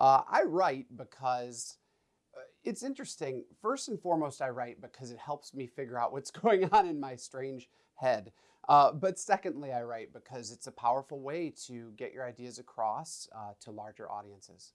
Uh, I write because uh, it's interesting. First and foremost, I write because it helps me figure out what's going on in my strange head. Uh, but secondly, I write because it's a powerful way to get your ideas across uh, to larger audiences.